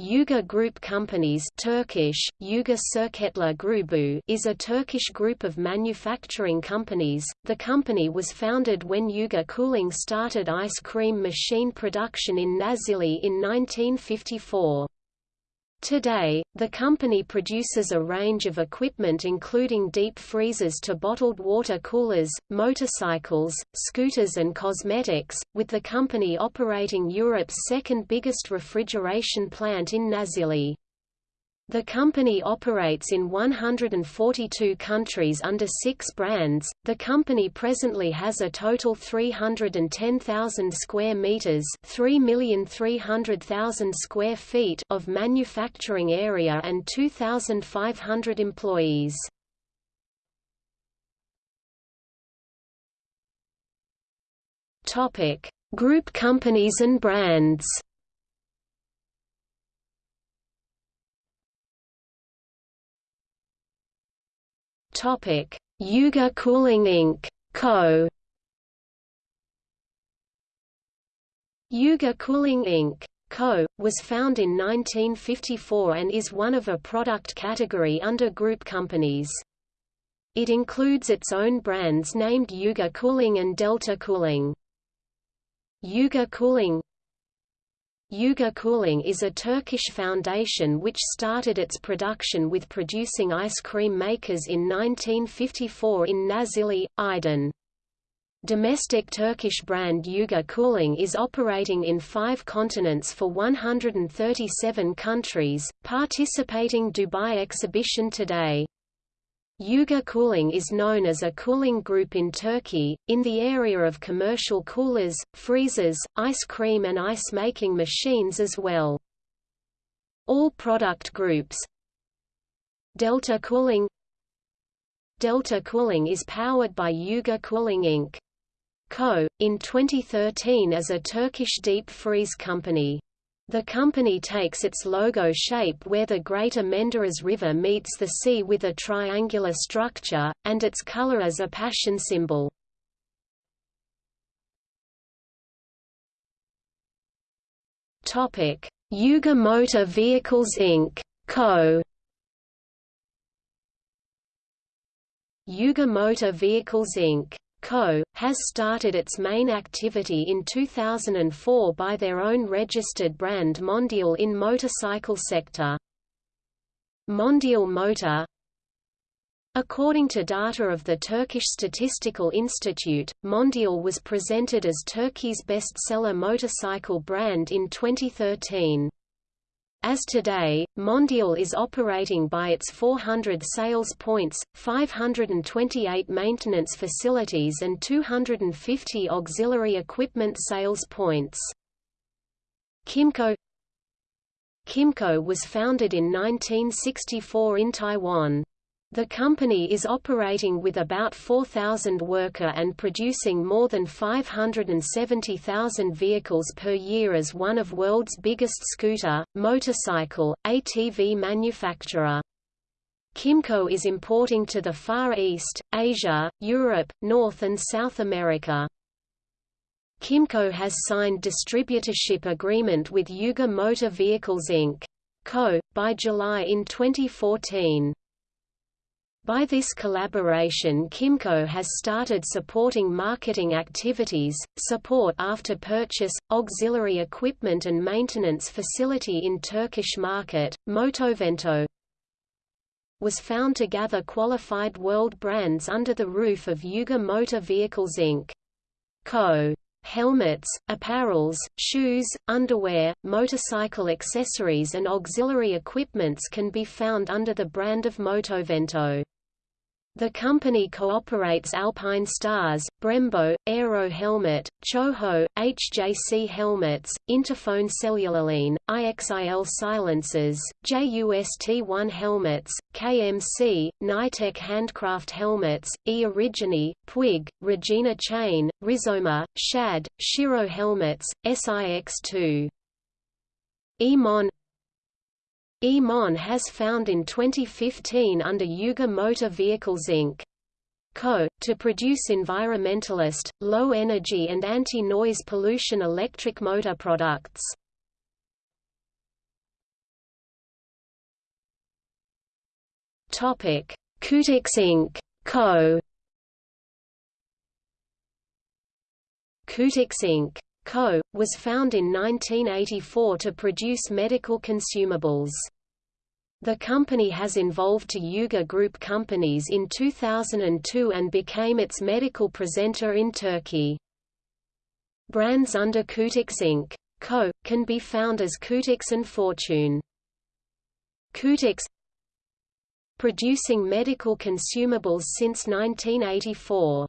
Uğur Group Companies Turkish, Uğur Şirketler Grubu is a Turkish group of manufacturing companies. The company was founded when Uğur Cooling started ice cream machine production in Nazilli in 1954. Today, the company produces a range of equipment including deep freezers to bottled water coolers, motorcycles, scooters and cosmetics, with the company operating Europe's second biggest refrigeration plant in Nazilli. The company operates in 142 countries under six brands. The company presently has a total 310,000 square meters, 3,300,000 square feet of manufacturing area and 2,500 employees. Topic: Group companies and brands. Topic: Uğur Cooling Inc. Co. Uğur Cooling Inc. Co. was found in 1954 and is one of a product category under group companies. It includes its own brands named Uğur Cooling and Delta Cooling. Uğur Cooling Uğur Cooling is a Turkish foundation which started its production with producing ice cream makers in 1954 in Nazilli, Aydın. Domestic Turkish brand Uğur Cooling is operating in five continents for 137 countries, participating Dubai exhibition today. Uğur Cooling is known as a cooling group in Turkey, in the area of commercial coolers, freezers, ice cream and ice-making machines as well. All product groups Delta Cooling Delta Cooling is powered by Uğur Cooling Inc. Co., in 2013 as a Turkish deep freeze company. The company takes its logo shape where the Greater Menderes River meets the sea with a triangular structure, and its color as a passion symbol. Uğur Motor Vehicles Inc. Co. Uğur Motor Vehicles Inc. Co., has started its main activity in 2004 by their own registered brand Mondial in motorcycle sector. Mondial Motor According to data of the Turkish Statistical Institute, Mondial was presented as Turkey's bestseller motorcycle brand in 2013. As today, Mondial is operating by its 400 sales points, 528 maintenance facilities and 250 auxiliary equipment sales points. Kymco Kymco was founded in 1964 in Taiwan. The company is operating with about 4,000 worker and producing more than 570,000 vehicles per year as one of world's biggest scooter, motorcycle, ATV manufacturer. Kymco is importing to the Far East, Asia, Europe, North and South America. Kymco has signed distributorship agreement with Uğur Motor Vehicles Inc. Co. by July in 2014. By this collaboration Kymco has started supporting marketing activities, support after purchase, auxiliary equipment and maintenance facility in Turkish market. Motovento was found to gather qualified world brands under the roof of Uğur Motor Vehicles Inc. Co. Helmets, apparels, shoes, underwear, motorcycle accessories and auxiliary equipments can be found under the brand of Motovento. The company cooperates Alpine Stars, Brembo, Aero Helmet, Choho, HJC Helmets, Interphone Cellularline, IXIL Silencers, JUST-1 Helmets, KMC, Nitec Handcraft Helmets, E Origini, Puig, Regina Chain, Rizoma, Shad, Shiro Helmets, SIX2. EMON Emon has found in 2015 under Uğur Motor Vehicles Inc. Co. to produce environmentalist, low-energy and anti-noise pollution electric motor products. Kutix Inc. Co. Kutix Inc. Co. was found in 1984 to produce medical consumables. The company has evolved to Uğur Group companies in 2002 and became its medical presenter in Turkey. Brands under Kutix Inc. Co. can be found as Kutix and Fortune. Kutix Producing medical consumables since 1984.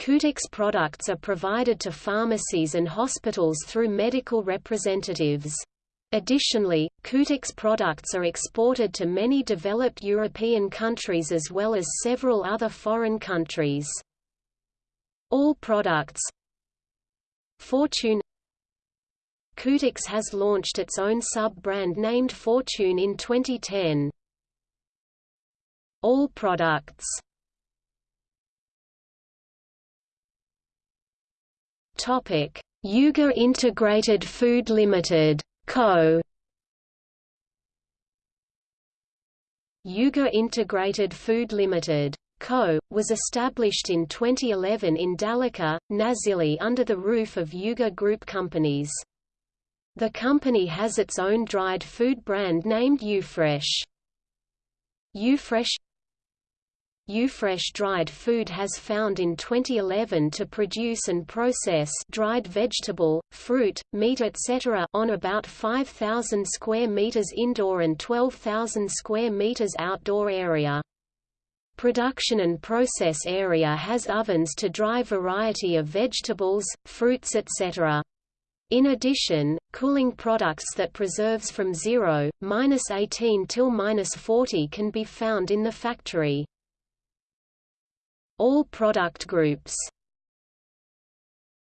Kutix products are provided to pharmacies and hospitals through medical representatives. Additionally, Kutix products are exported to many developed European countries as well as several other foreign countries. All products Fortune Kutix has launched its own sub-brand named Fortune in 2010. All products Topic: Uğur Integrated Food Limited Co. Uğur Integrated Food Limited Co. was established in 2011 in Dalika, Nazilli under the roof of Uğur Group Companies. The company has its own dried food brand named Ufresh. Ufresh Ufresh dried food has found in 2011 to produce and process dried vegetable, fruit, meat etc. on about 5,000 square meters indoor and 12,000 square meters outdoor area. Production and process area has ovens to dry variety of vegetables, fruits etc. In addition, cooling products that preserves from 0, minus 18 till minus 40 can be found in the factory. All product groups